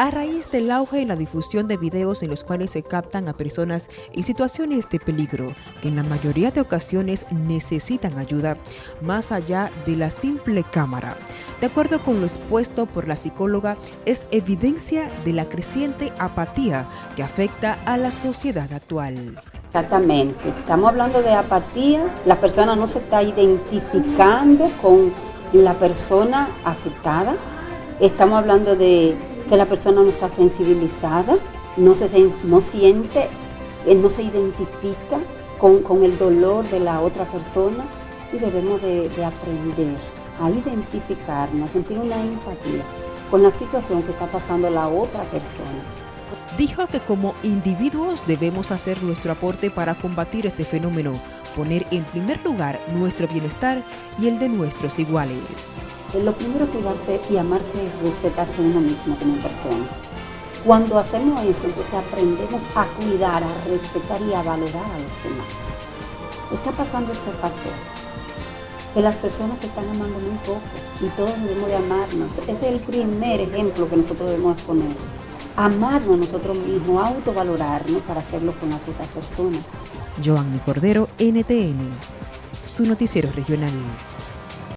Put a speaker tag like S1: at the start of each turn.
S1: A raíz del auge y la difusión de videos en los cuales se captan a personas en situaciones de peligro, que en la mayoría de ocasiones necesitan ayuda, más allá de la simple cámara. De acuerdo con lo expuesto por la psicóloga, es evidencia de la creciente apatía que afecta a la sociedad actual.
S2: Exactamente, estamos hablando de apatía, la persona no se está identificando con la persona afectada, estamos hablando de que la persona no está sensibilizada, no, se, no siente, eh, no se identifica con, el dolor de la otra persona y debemos de, de aprender a identificarnos, a sentir una empatía con la situación que está pasando la otra persona.
S1: Dijo que como individuos debemos hacer nuestro aporte para combatir este fenómeno, poner en primer lugar nuestro bienestar y el de nuestros iguales.
S2: Lo primero es cuidarse y amarse y respetarse uno mismo como persona. Cuando hacemos eso, entonces aprendemos a cuidar, a respetar y a valorar a los demás. Está pasando este factor, que las personas se están amando muy poco y todos debemos de amarnos. Ese es el primer ejemplo que nosotros debemos poner. Amarnos a nosotros mismos, autovalorarnos para hacerlo con las otras personas.
S1: Joanny Cordero, NTN, su noticiero regional.